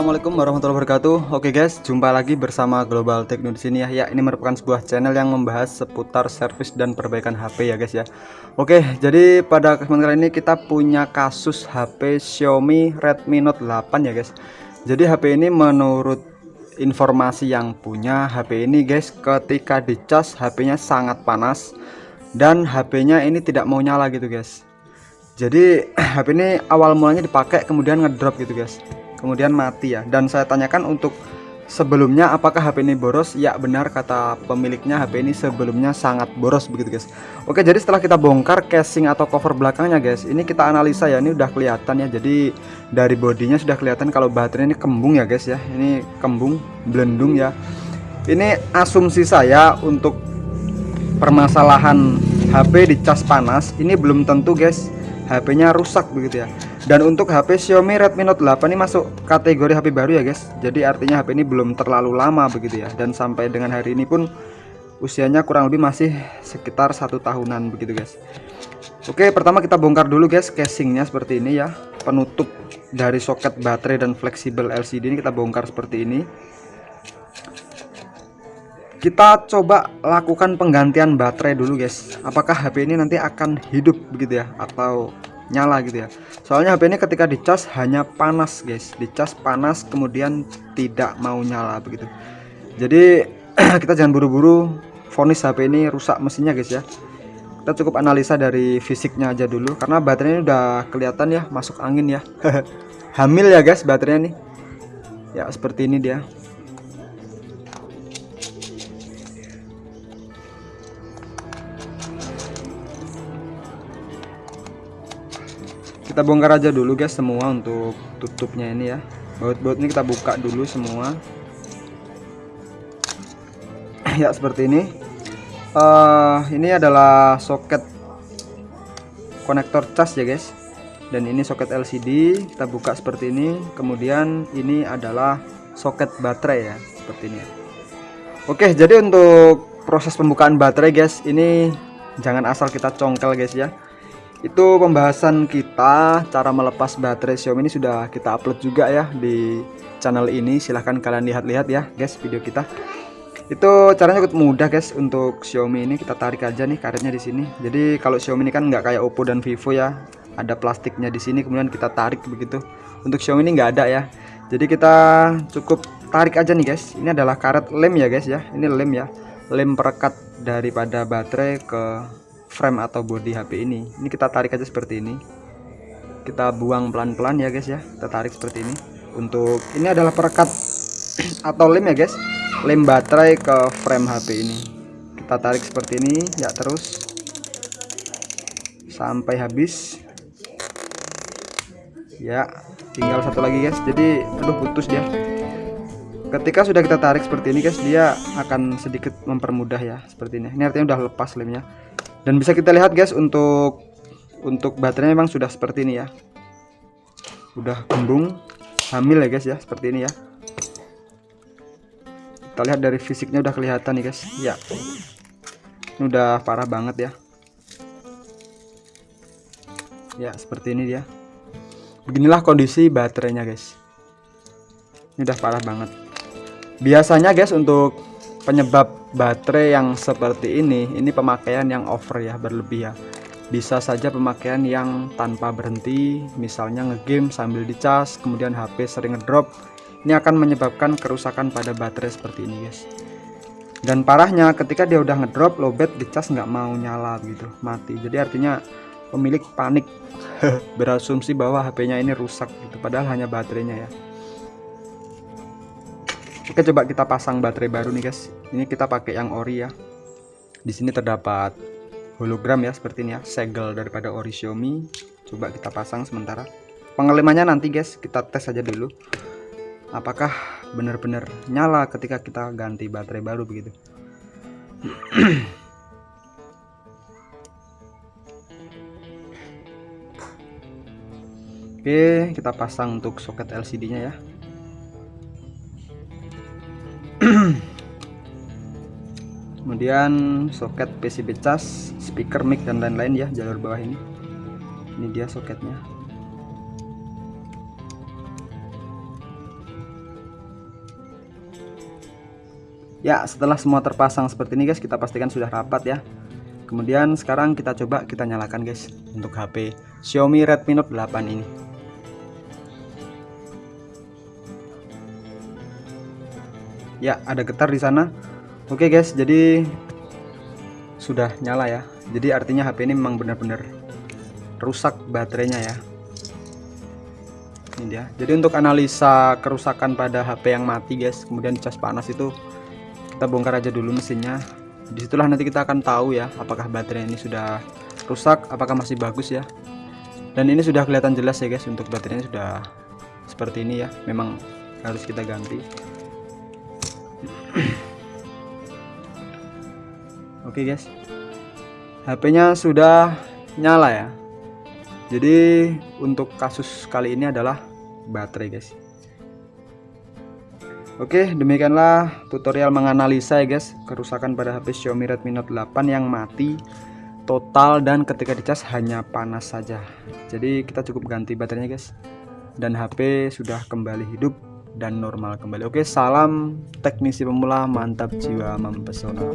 Assalamualaikum warahmatullahi wabarakatuh. Oke guys, jumpa lagi bersama Global Techno di sini ya. Ya, ini merupakan sebuah channel yang membahas seputar servis dan perbaikan HP ya guys ya. Oke, jadi pada kesempatan kali ini kita punya kasus HP Xiaomi Redmi Note 8 ya guys. Jadi HP ini menurut informasi yang punya HP ini guys, ketika dicas HP-nya sangat panas dan HP-nya ini tidak mau nyala gitu guys. Jadi HP ini awal mulanya dipakai kemudian ngedrop gitu guys kemudian mati ya. Dan saya tanyakan untuk sebelumnya apakah HP ini boros? Ya benar kata pemiliknya HP ini sebelumnya sangat boros begitu guys. Oke jadi setelah kita bongkar casing atau cover belakangnya guys ini kita analisa ya ini udah kelihatan ya. Jadi dari bodinya sudah kelihatan kalau baterai ini kembung ya guys ya. Ini kembung belendung ya. Ini asumsi saya untuk permasalahan HP dicas panas ini belum tentu guys HP-nya rusak begitu ya. Dan untuk HP Xiaomi Redmi Note 8 ini masuk kategori HP baru ya guys. Jadi artinya HP ini belum terlalu lama begitu ya. Dan sampai dengan hari ini pun usianya kurang lebih masih sekitar satu tahunan begitu guys. Oke, pertama kita bongkar dulu guys casingnya seperti ini ya. Penutup dari soket baterai dan fleksibel LCD ini kita bongkar seperti ini kita coba lakukan penggantian baterai dulu guys apakah HP ini nanti akan hidup begitu ya atau nyala gitu ya soalnya HP ini ketika dicas hanya panas guys. Dicas panas kemudian tidak mau nyala begitu. Jadi kita jangan buru-buru. Vonis HP ini rusak mesinnya guys ya. Kita cukup analisa dari fisiknya aja dulu karena baterainya udah kelihatan ya masuk angin ya. Hamil ya guys baterainya nih. Ya seperti ini dia kita bongkar aja dulu guys semua untuk tutupnya ini ya. Baut-baut ini kita buka dulu semua. Ya seperti ini. Uh, ini adalah soket konektor cas ya guys. Dan ini soket LCD kita buka seperti ini. Kemudian ini adalah soket baterai ya seperti ini oke jadi untuk proses pembukaan baterai guys ini jangan asal kita congkel guys ya itu pembahasan kita cara melepas baterai Xiaomi ini sudah kita upload juga ya di channel ini. Silahkan kalian lihat-lihat ya guys video kita. Itu caranya cukup mudah guys untuk Xiaomi ini. Kita tarik aja nih karetnya di sini. Jadi kalau Xiaomi ini kan nggak kayak Oppo dan Vivo ya. Ada plastiknya di sini kemudian kita tarik begitu. Untuk Xiaomi ini nggak ada ya. Jadi kita cukup tarik aja nih guys. Ini adalah karet lem ya guys ya. Ini lem ya. Lem perekat daripada baterai ke frame atau body HP ini. Ini kita tarik aja seperti ini. Kita buang pelan-pelan ya guys ya. Kita tarik seperti ini. Untuk ini adalah perekat atau lem ya guys. Lem baterai ke frame HP ini. Kita tarik seperti ini ya terus. Sampai habis. Ya tinggal satu lagi guys. Jadi aduh putus dia. Ketika sudah kita tarik seperti ini guys dia akan sedikit mempermudah ya seperti ini. Ini artinya udah lepas lemnya dan bisa kita lihat guys untuk untuk baterainya memang sudah seperti ini ya. Udah kembung hamil ya guys ya seperti ini ya. Kita lihat dari fisiknya udah kelihatan nih guys. Ya. Ini udah parah banget ya. Ya seperti ini dia. Beginilah kondisi baterainya guys. Ini udah parah banget. Biasanya guys untuk penyebab baterai yang seperti ini ini pemakaian yang over ya berlebih ya. Bisa saja pemakaian yang tanpa berhenti misalnya ngegame sambil dicas kemudian HP sering ngedrop ini akan menyebabkan kerusakan pada baterai seperti ini guys. Dan parahnya ketika dia udah ngedrop lowbat dicas nggak mau nyala gitu mati. Jadi artinya pemilik panik berasumsi bahwa HP-nya ini rusak gitu padahal hanya baterainya ya Oke coba kita pasang baterai baru nih guys. Ini kita pakai yang ori ya. Di sini terdapat hologram ya seperti ini ya. Segel daripada ori Xiaomi. Coba kita pasang sementara. Pengelemannya nanti guys. Kita tes aja dulu. Apakah benar-benar nyala ketika kita ganti baterai baru begitu? Oke kita pasang untuk soket LCD nya ya kemudian soket PCB cas speaker mic dan lain-lain ya jalur bawah ini. Ini dia soketnya. Ya setelah semua terpasang seperti ini guys kita pastikan sudah rapat ya. Kemudian sekarang kita coba kita nyalakan guys untuk HP Xiaomi Redmi Note 8 ini. Ya ada getar di sana. Oke guys jadi sudah nyala ya. Jadi artinya HP ini memang benar-benar rusak baterainya ya. Ini dia. Jadi untuk analisa kerusakan pada HP yang mati guys kemudian dicas panas itu kita bongkar aja dulu mesinnya. Di situlah nanti kita akan tahu ya apakah baterai ini sudah rusak apakah masih bagus ya. Dan ini sudah kelihatan jelas ya guys untuk baterainya sudah seperti ini ya. Memang harus kita ganti Oke guys. HP-nya sudah nyala ya. Jadi untuk kasus kali ini adalah baterai guys. Oke demikianlah tutorial menganalisa ya guys kerusakan pada HP Xiaomi Redmi Note 8 yang mati total dan ketika dicas hanya panas saja. Jadi kita cukup ganti baterainya guys. Dan HP sudah kembali hidup dan normal kembali. Oke salam teknisi pemula mantap jiwa mempesona